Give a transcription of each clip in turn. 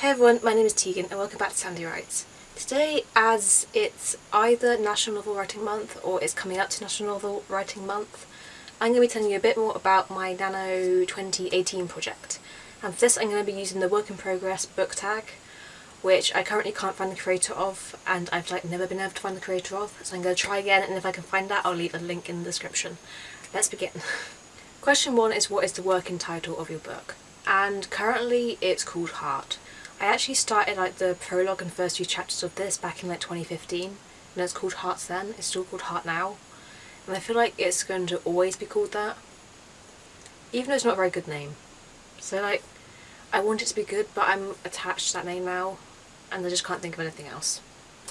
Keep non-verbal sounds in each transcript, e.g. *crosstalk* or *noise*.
Hey everyone, my name is Tegan and welcome back to Sandy Writes. Today, as it's either National Novel Writing Month or it's coming up to National Novel Writing Month, I'm going to be telling you a bit more about my Nano 2018 project. And for this I'm going to be using the work in progress book tag, which I currently can't find the creator of and I've like never been able to find the creator of, so I'm going to try again and if I can find that I'll leave a link in the description. Let's begin. *laughs* Question one is what is the working title of your book? And currently it's called Heart. I actually started like the prologue and first few chapters of this back in like 2015 and it's called Hearts then, it's still called Heart now. And I feel like it's going to always be called that even though it's not a very good name. So like I want it to be good but I'm attached to that name now and I just can't think of anything else.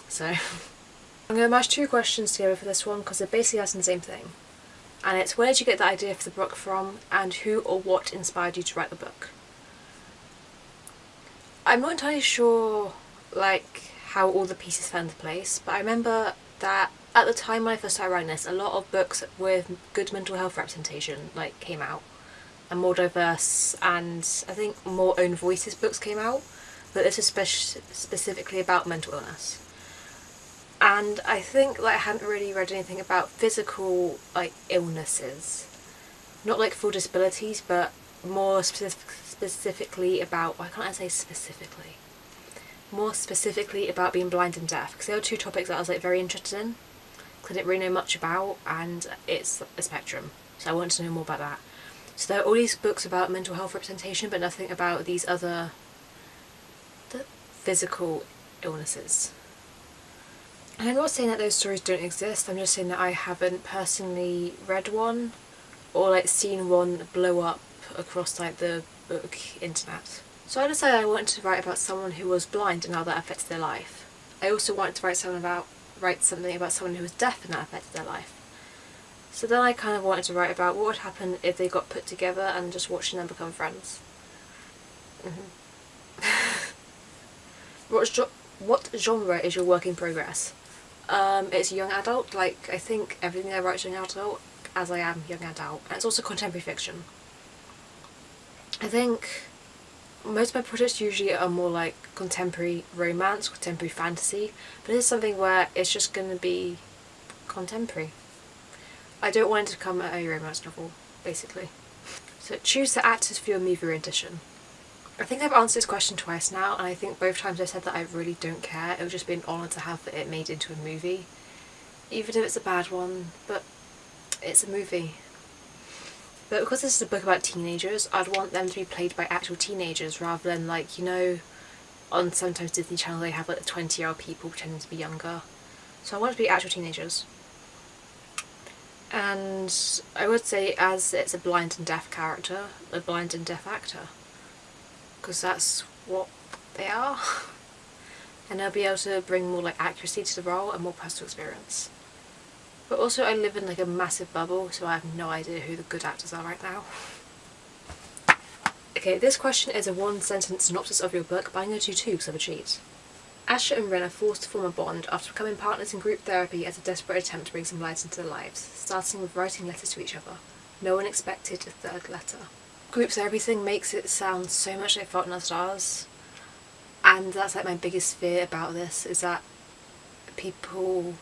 So *laughs* I'm going to mash two questions together for this one because they're basically asking the same thing. And it's where did you get the idea for the book from and who or what inspired you to write the book I'm not entirely sure like how all the pieces fell into place but I remember that at the time when I first started writing this a lot of books with good mental health representation like came out. And more diverse and I think more own voices books came out. But this is spe specifically about mental illness. And I think like I hadn't really read anything about physical like illnesses. Not like full disabilities but more specific, specifically about, why can't I say specifically? More specifically about being blind and deaf because they were two topics that I was like very interested in because I didn't really know much about and it's a spectrum so I wanted to know more about that. So there are all these books about mental health representation but nothing about these other the physical illnesses. And I'm not saying that those stories don't exist, I'm just saying that I haven't personally read one or like seen one blow up across like the book internet. So I decided I wanted to write about someone who was blind and how that affected their life. I also wanted to write something about write something about someone who was deaf and that affected their life. So then I kind of wanted to write about what would happen if they got put together and just watching them become friends. *laughs* Mm -hmm. what, genre is your work in progress? Um, it's young adult, like I think everything I write is young adult, as I am young adult, and it's also contemporary fiction. I think most of my projects usually are more like contemporary romance, contemporary fantasy, but this is something where it's just going to be contemporary. I don't want it to come become a romance novel, basically. So choose the actors for your movie rendition. I think I've answered this question twice now and I think both times I've said that I really don't care. It would just be an honour to have it made into a movie. Even if it's a bad one, but it's a movie. But because this is a book about teenagers, I'd want them to be played by actual teenagers rather than like, you know, on sometimes Disney Channel they have like 20 year old people pretending to be younger. So I want it to be actual teenagers. And I would say as it's a blind and deaf character, a blind and deaf actor. Because that's what they are. *laughs* and they'll be able to bring more like accuracy to the role and more personal experience. But also I live in like a massive bubble so I have no idea who the good actors are right now. Okay, this question is a one sentence synopsis of your book, but I'm going to do two because I'm a cheat. Asher and Ren are forced to form a bond after becoming partners in group therapy as a desperate attempt to bring some light into their lives, starting with writing letters to each other. No one expected a third letter. Group therapy thing makes it sound so much like Fault in Our Stars, and that's like my biggest fear about this, is that people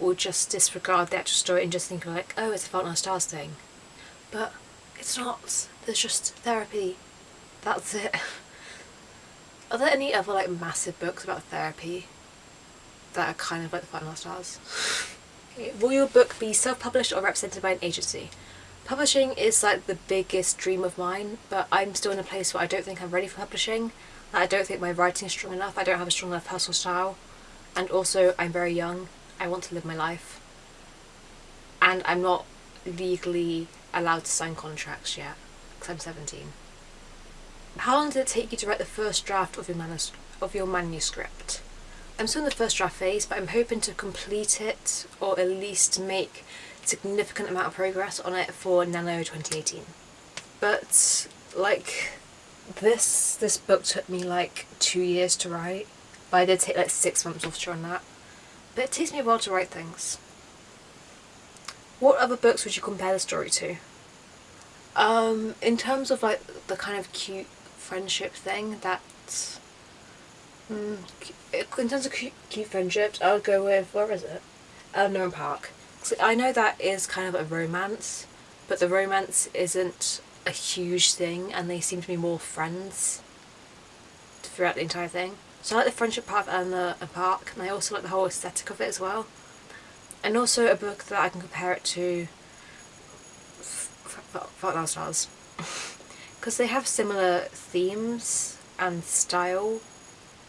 will just disregard the actual story and just think like, oh, it's a Fault in Our Stars thing. But it's not. There's just therapy. That's it. *laughs* Are there any other like massive books about therapy that are kind of like the Fault in Our Stars? okay. *laughs* Will your book be self-published or represented by an agency? Publishing is like the biggest dream of mine, but I'm still in a place where I don't think I'm ready for publishing. I don't think my writing is strong enough, I don't have a strong enough personal style, and also I'm very young I want to live my life. And I'm not legally allowed to sign contracts yet, because I'm 17. How long did it take you to write the first draft of your, manus of your manuscript? I'm still in the first draft phase, but I'm hoping to complete it, or at least make significant amount of progress on it for Nano 2018. But, like, this, this book took me like two years to write, but I did take like six months off during that but it takes me a while to write things. What other books would you compare the story to? Um, in terms of like the kind of cute friendship thing that mm, in terms of cute, cute friendships I would go with where is it Eleanor Park so I know that is kind of a romance but the romance isn't a huge thing and they seem to be more friends throughout the entire thing so I like the friendship part and the Park and I also like the whole aesthetic of it as well and also a book that I can compare it to Fault in Stars because they have similar themes and style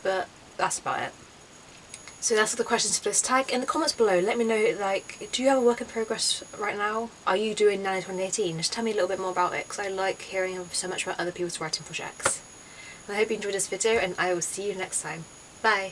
but that's about it. So that's all the questions for this tag. In the comments below let me know like do you have a work in progress right now? Are you doing Nano 2018? Just tell me a little bit more about it because I like hearing so much about other people's writing projects. I hope you enjoyed this video and I will see you next time. Bye!